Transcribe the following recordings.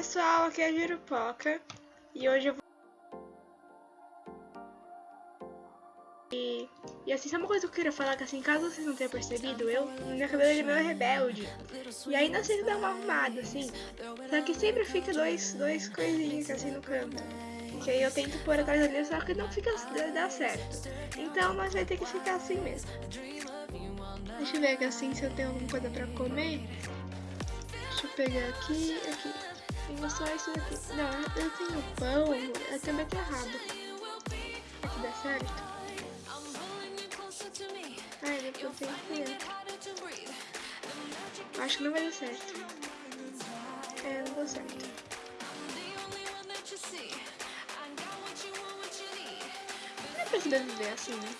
pessoal, aqui é a e hoje eu vou... E, e assim, sabe uma coisa que eu queria falar? Que assim, caso vocês não tenham percebido, eu, minha cabelo é meio rebelde. E aí não sei se dá uma arrumada, assim. Só que sempre fica dois, dois coisinhos assim no canto. Que aí eu tento pôr atrás ali, só que não fica, dá certo. Então nós vai ter que ficar assim mesmo. Deixa eu ver aqui assim se eu tenho alguma coisa pra comer. Deixa eu pegar aqui, aqui isso. Não, eu tenho pão, eu tenho beterraba. Aqui dá certo? Ai, não eu tenho que Acho que não vai dar certo. É, não deu certo. Não é pra sobreviver assim, né?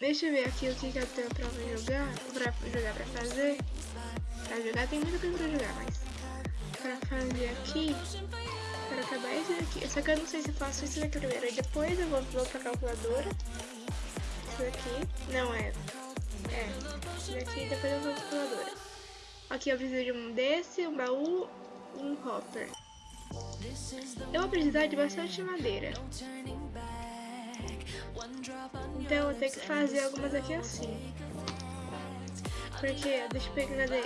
Deixa eu ver aqui o que, que eu tenho pra jogar, pra jogar pra fazer pra jogar, tem muita coisa pra jogar, mas pra fazer aqui, para acabar esse daqui. Só que eu não sei se eu faço isso daqui primeiro, e depois eu vou, vou pra calculadora. Isso daqui, não é, é, esse daqui e depois eu vou pra calculadora. Aqui eu preciso de um desse, um baú, um hopper. Eu vou precisar de bastante madeira. Então eu vou ter que fazer algumas aqui assim. Porque, deixa eu pegar, cadê?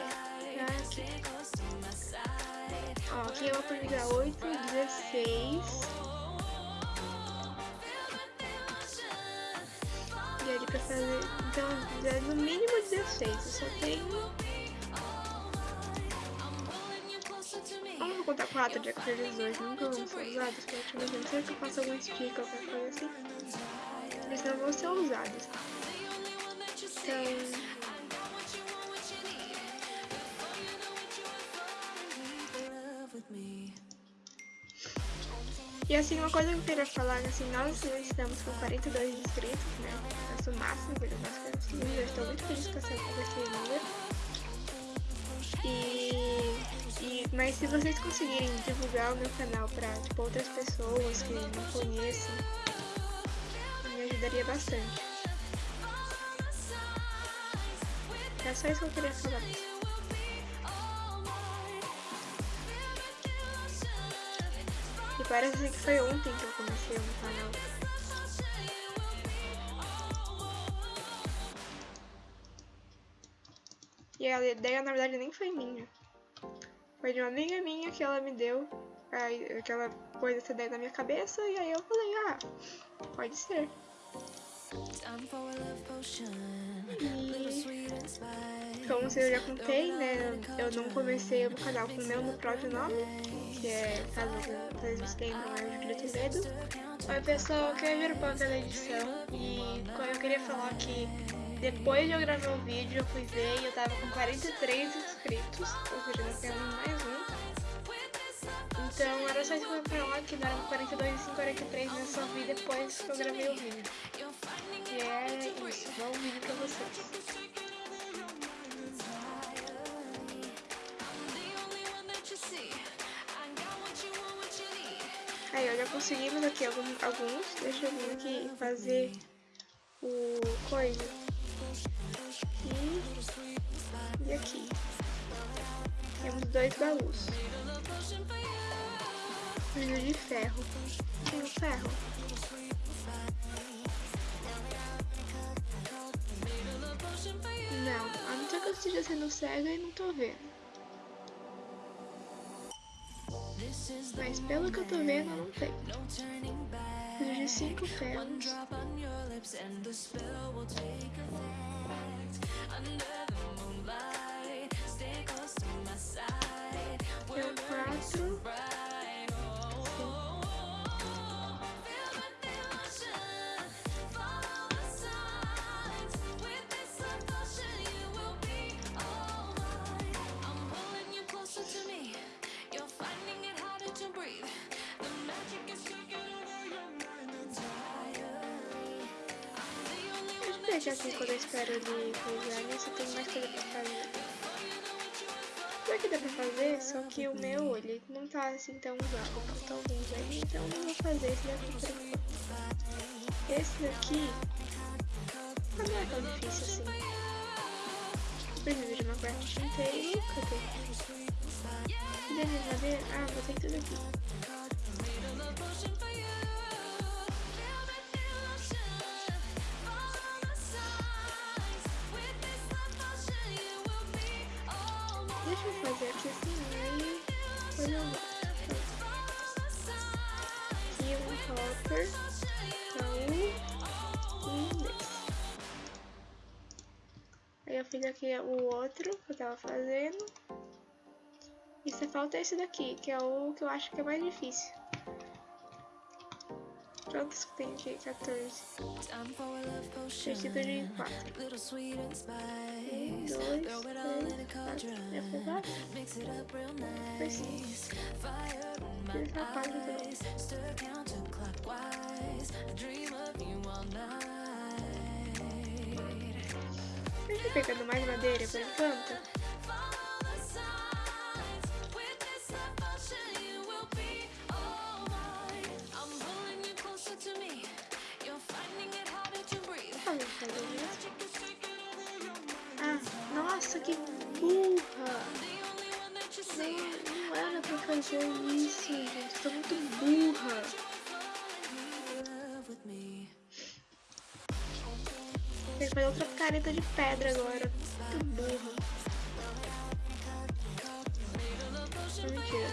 Ó, aqui eu vou pegar 8, 16. E ali pra fazer. Então, é no mínimo 16. Eu só tenho. Vamos contar 4 de aqueles Nunca vão ser usados. Praticamente. Não sei se eu faço algum stick ou qualquer coisa assim. Eles não vão ser usados. Então. E assim, uma coisa que eu queria falar, assim, nós estamos com 42 inscritos, né? Nosso máximo que. Eu estou muito feliz com, essa, com esse número. E, e, mas se vocês conseguirem divulgar o meu canal para tipo, outras pessoas que não conheçam, me ajudaria bastante. É só isso que eu queria falar. Parece que foi ontem que eu comecei no canal. E a ideia na verdade nem foi minha. Foi de uma amiga minha que ela me deu. Aí, que ela pôs essa ideia na minha cabeça e aí eu falei, ah, pode ser. E como eu já contei, né, eu não comecei o canal com o meu próprio nome, que é, caso vocês lembram, é Julia Toledo. Oi pessoal, aqui é a Jurupoca da edição e eu queria falar que depois de eu gravar o vídeo eu fui ver e eu tava com 43 inscritos, ou seja, nós temos mais um. Então era só isso que eu ia falar, que deram 42 e 43, mas só vi depois que eu gravei o vídeo. E é isso, bom vídeo pra vocês. Conseguimos aqui alguns, alguns. Deixa eu vir aqui fazer o coisa. Aqui e aqui. Temos dois baús. Preciso de ferro. Tenho ferro. Não, a não ser que eu esteja sendo cega e não tô vendo. Mas pelo que eu tô vendo, não tem. Preciso cinco ferros. Deixa assim quando eu espero ele coisar nisso, tem mais coisa pra fazer. Pior que dá pra fazer, só que o meu, ele não tá assim tão usado, falta alguns aí, então eu não vou fazer esse daqui. Esse daqui não é tão difícil assim. Preciso de uma parte inteira, cadê? de madeira? Ah, botei tudo aqui. Aqui o outro que eu tava fazendo. E só falta esse daqui, que é o que eu acho que é mais difícil. Quantos que tem aqui? 14. Vestido de 4. Um, dois, três, quatro. Já foi quatro? Foi cinco. Fiz essa parte também. Pegando mais madeira por enquanto. Ah, nossa, que burra! Não, não era pra fazer isso, gente. Tô muito Tem que fazer outra careta de pedra agora. Muito burra. Mentira,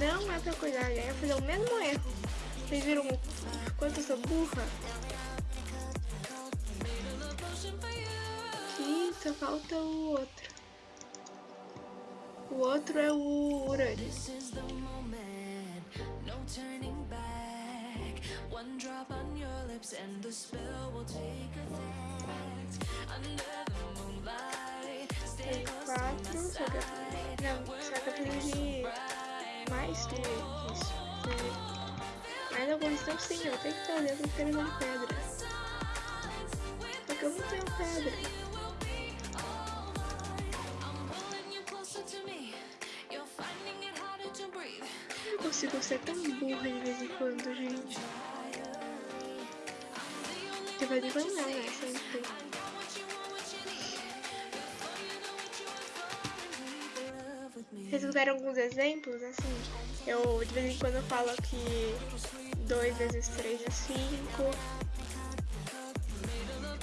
não é pra cuidar. Ia fazer o mesmo erro. Vocês viram quanto eu sou burra? só falta o outro. O outro é o urânio. Tem quatro, só que eu, não, só que eu preciso de mais do que isso. Mas alguns estão sim, eu tenho que fazer porque ele de pedra. Só que eu não tenho pedra. consigo ser tão burra de vez em quando, gente. De em quando não, né? Sempre. Vocês fizeram alguns exemplos, assim, eu de vez em quando eu falo que 2 vezes 3 é 5,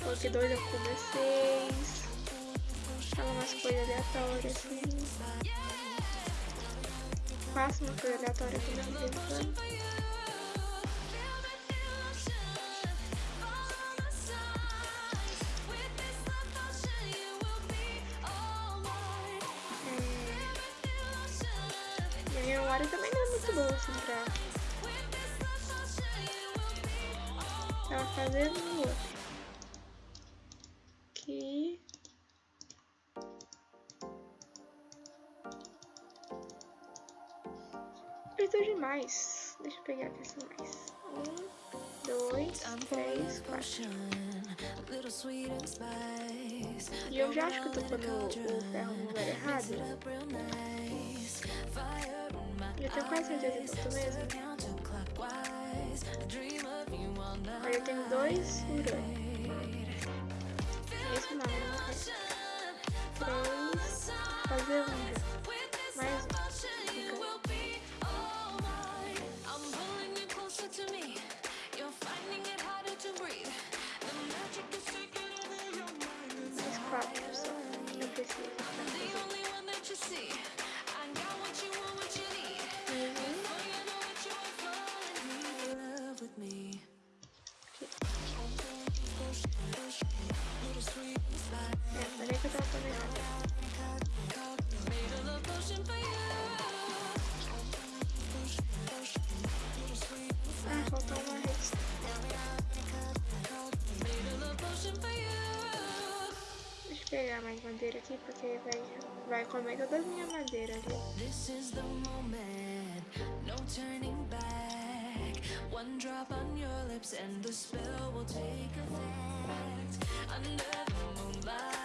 ou que 2 é cubo é 6, fala umas coisas aleatórias, assim faço uma coisa aleatória aqui de vez em quando. Muito boa assim pra... Fazendo o outro. mais. Deixa eu pegar aqui assim mais. Um, dois, três, quatro. E eu já acho que eu tô pondo o ferro no lugar errado. Eu tenho quase certeza que eu tô mesmo. Aí eu tenho dois urânio. Esse não, não Três. Fazer um. Mais um. pegar madeira aqui, porque vai, vai comer toda a minha madeira ali. One drop on your lips and the spell will take effect. Under the moonlight,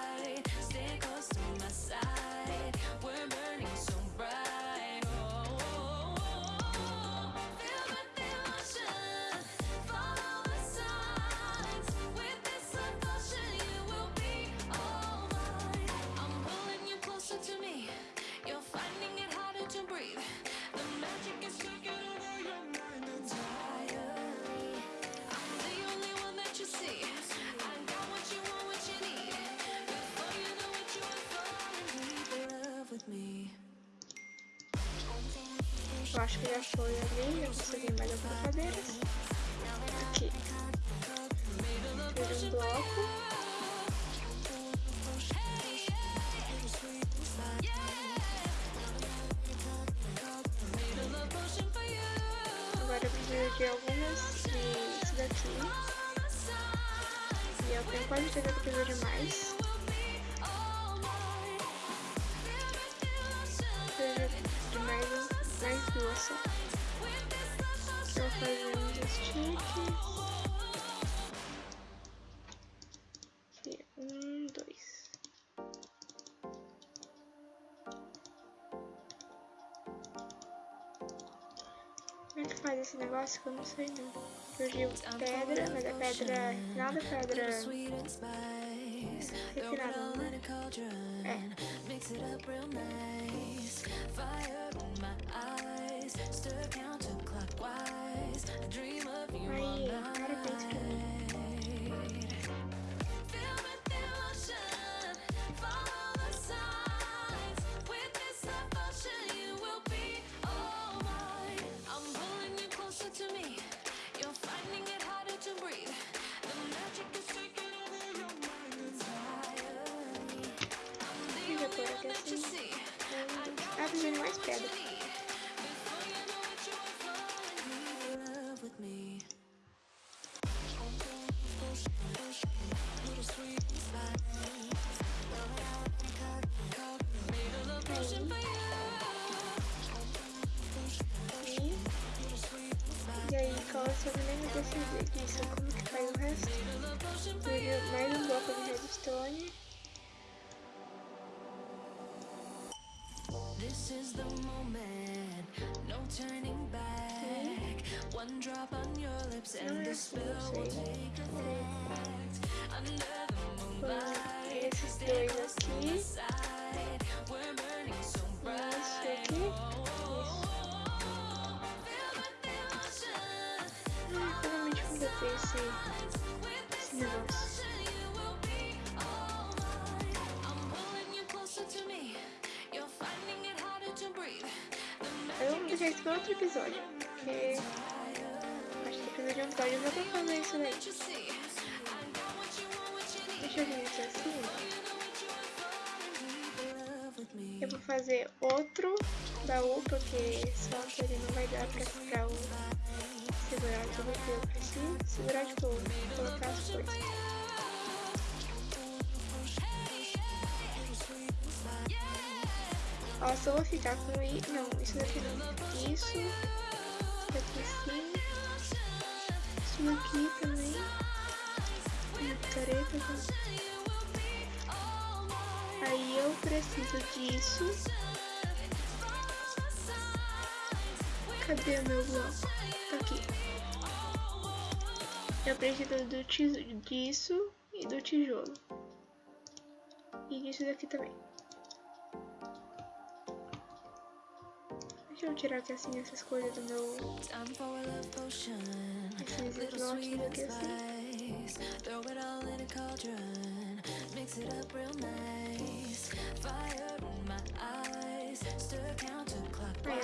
Eu acho que já foi ali, eu consegui mais algumas cadeiras. Aqui. Fiz um bloco. Agora eu preciso de algumas disso daqui. E eu tenho quase certeza que eu preciso de mais. Como é que faz esse negócio que eu não sei não. Surgiu pedra, mas a pedra. Nada pedra. Refinada, né? in a cauldron. É. Mix it up real potion for you. E, e aí, qual é o seu nem me decidir disso? This is the moment, no turning back. One drop on your lips and the spell will take effect. Under the moonlight, stay close to my side. We're burning so bright. aqui. Finalmente completei esse, esse negócio. Eu vou deixar isso para outro episódio, porque acho que precisa de um episódio só pra fazer isso daí. Deixa eu ver isso assim. Eu vou fazer outro baú, porque só ele não vai dar pra, pra o segurar tudo eu preciso. Segurar, tipo, colocar as coisas. Ó, só vou ficar com i... Não, isso daqui não. Isso. Daqui sim. Isso daqui também. Tá? Aí eu preciso disso. Cadê o meu bloco? Tá aqui. Eu preciso do tis- disso e do tijolo. E disso daqui também. Deixa eu tirar aqui assim essas coisas do meu. Esses Little slots sweet and aqui assim. Aí,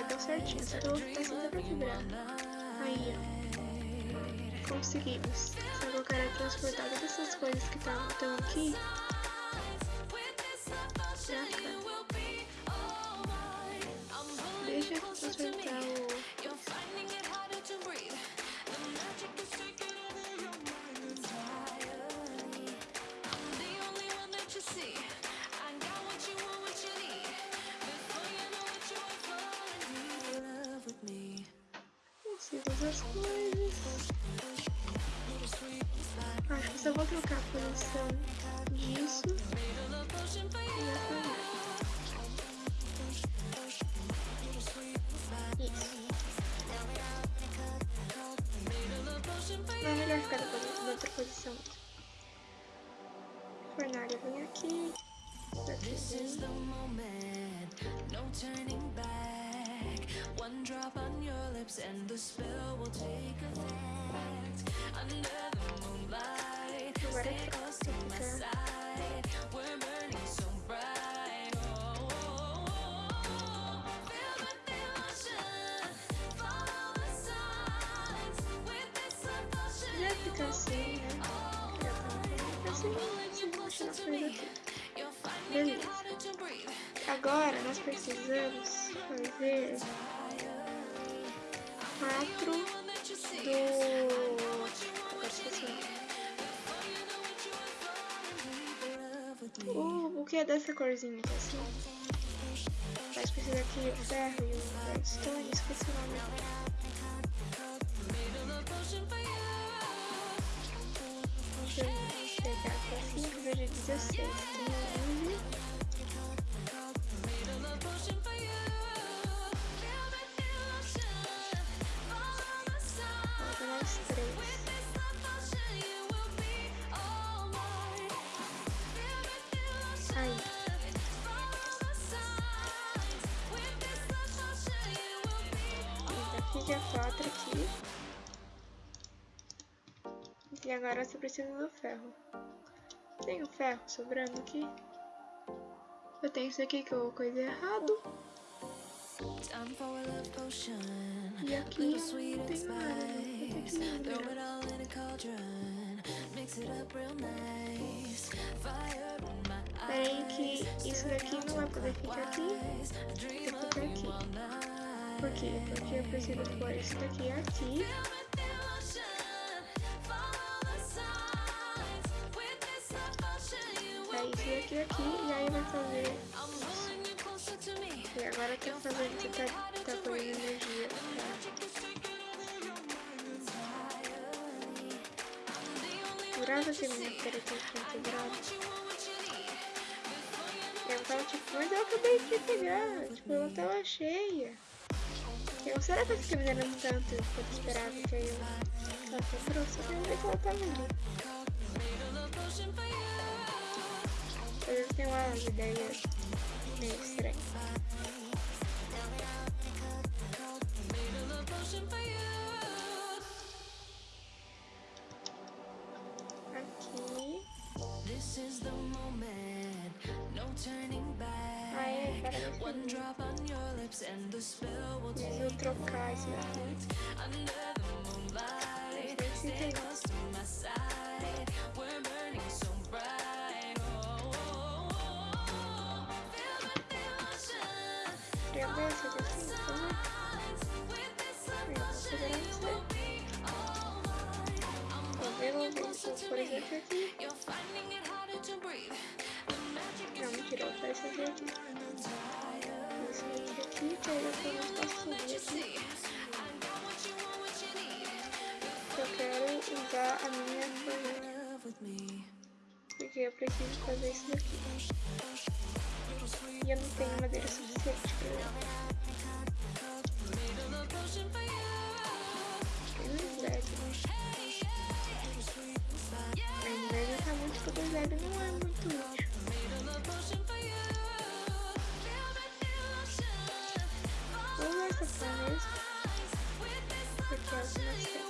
deu certinho. Só que eu vou ficar sem pra quebrar. Aí, ó. Conseguimos. Só que eu quero transportar todas essas coisas que estão aqui with me. Consigo as coisas. Acho que só vou trocar a posição Vem aqui. Daqui This is the moment, no turning back. One drop on your lips and the spell will take effect. Under the moonlight, stay close to my side. We're Agora nós precisamos fazer quatro do. Agora esqueci o buquê é dessa corzinha aqui, assim. Mas precisa aqui o ferro e o redstone, esqueci o nome. 16. já quatro aqui. E agora eu só preciso do ferro. Tem o ferro sobrando aqui. Eu tenho isso aqui que eu coisei errado. E aqui eu não tenho nada. Vou ter que spice. ir Throw no it all in a cauldron. Mix it up real nice. Fire in my Peraí que isso daqui não vai poder ficar aqui. Tem que ficar aqui. Por quê? Porque eu preciso pôr isso daqui aqui. Isso daqui aqui. E aí vai fazer E agora eu quero fazer que tá, tá pôr energia. Tá? Grava aqui minha cara que eu quebrado. Eu tava tipo, mas eu acabei de pegar. Tipo, ela tava cheia. Eu, será que fiquei minerando tanto quanto esperava que eu, ela quebrou? Só que eu vi que ela tava ali. Eu tenho umas ideias meio estranhas. Aqui. This is the moment, no turning back. Aí, agora One eu drop on your lips and the spell breathe. The magic Não, mentira, eu esse aqui aqui. Esse aqui aqui, que aí depois eu posso subir aqui. Eu quero usar a minha me. Porque eu preciso fazer isso daqui. E eu não tenho madeira suficiente pra não é muito útil. Vou usar essa mesmo. Porque é.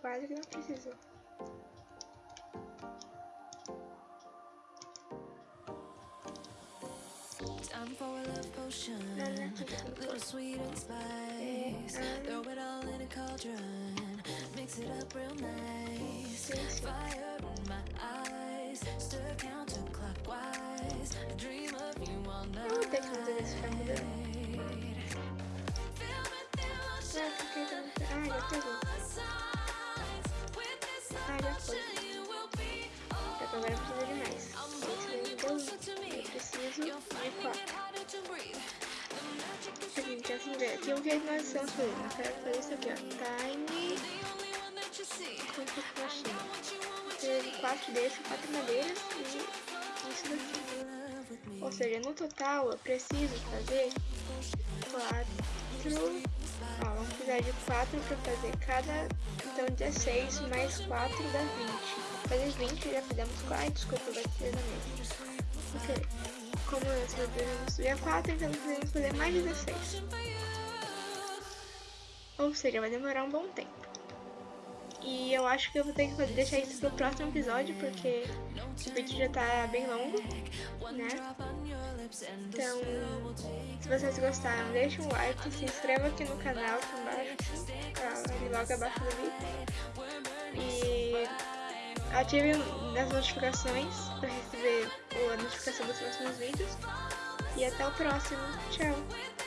Quase que não precisou. Little sweet and spice. Throw it all in a cauldron. Mix it up real nice. Fire in my eyes. Stir counterclockwise. Dream of you all Eu vou ter que night. Assim, velho. Aqui o que nós estamos fazendo. Eu quero fazer isso aqui, ó. Time de quatro desses, quatro madeiras e isso daqui. Ou seja, no total eu preciso fazer quatro verdade 4 pra fazer cada. Então 16 mais 4 dá 20. Fazer 20 já fizemos 4. Desculpa, vai ser na mesma. Porque como nós podemos dia 4, então podemos fazer mais 16. Ou seja, vai demorar um bom tempo. E eu acho que eu vou ter que deixar isso pro próximo episódio, porque o vídeo já tá bem longo, né? Então, se vocês gostaram, deixa um like, se inscreva aqui no canal, aqui embaixo, ali logo abaixo do vídeo. E ative as notificações para receber a notificação dos próximos vídeos. E até o próximo. Tchau!